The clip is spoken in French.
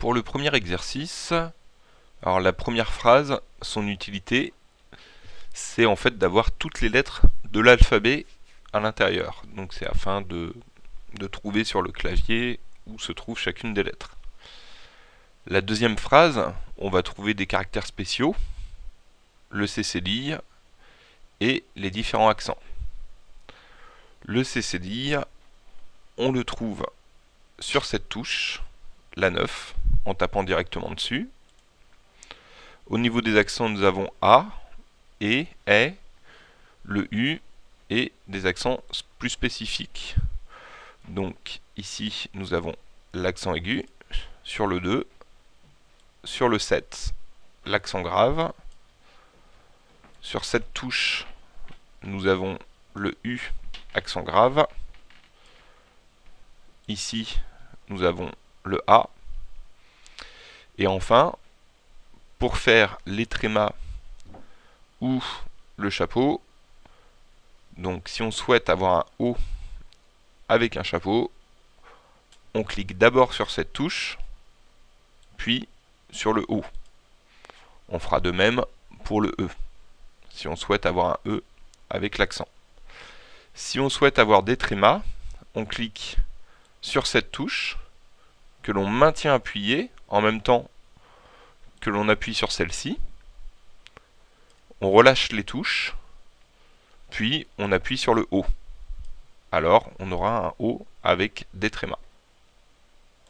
Pour le premier exercice, alors la première phrase, son utilité, c'est en fait d'avoir toutes les lettres de l'alphabet à l'intérieur. Donc c'est afin de, trouver sur le clavier où se trouve chacune des lettres. La deuxième phrase, on va trouver des caractères spéciaux, le CCDI et les différents accents. Le CCDI, on le trouve sur cette touche, la 9, en tapant directement dessus. Au niveau des accents, nous avons A, E, E, le U et des accents plus spécifiques. Donc ici, nous avons l'accent aigu sur le 2, sur le 7, l'accent grave. Sur cette touche, nous avons le U, accent grave. Ici, nous avons le A. Et enfin, pour faire les trémas ou le chapeau, donc si on souhaite avoir un O avec un chapeau, on clique d'abord sur cette touche, puis sur le O. On fera de même pour le E, si on souhaite avoir un E avec l'accent. Si on souhaite avoir des trémas, on clique sur cette touche, que l'on maintient appuyée en même temps que l'on appuie sur celle-ci. On relâche les touches, puis on appuie sur le haut. Alors on aura un haut avec des trémas.